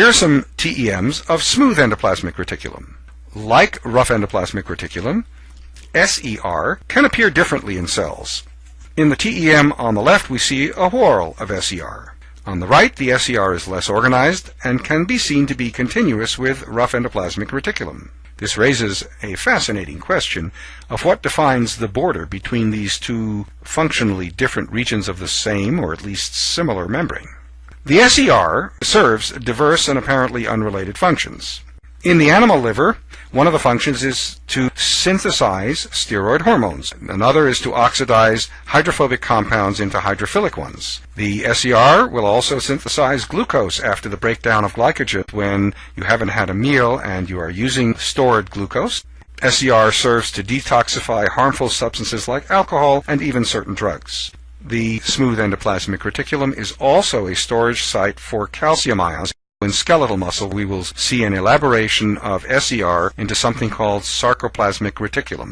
Here are some TEMs of smooth endoplasmic reticulum. Like rough endoplasmic reticulum, SER can appear differently in cells. In the TEM on the left we see a whorl of SER. On the right, the SER is less organized and can be seen to be continuous with rough endoplasmic reticulum. This raises a fascinating question of what defines the border between these two functionally different regions of the same or at least similar membrane. The SER serves diverse and apparently unrelated functions. In the animal liver, one of the functions is to synthesize steroid hormones. Another is to oxidize hydrophobic compounds into hydrophilic ones. The SER will also synthesize glucose after the breakdown of glycogen when you haven't had a meal and you are using stored glucose. SER serves to detoxify harmful substances like alcohol and even certain drugs. The smooth endoplasmic reticulum is also a storage site for calcium ions. In skeletal muscle, we will see an elaboration of SER into something called sarcoplasmic reticulum.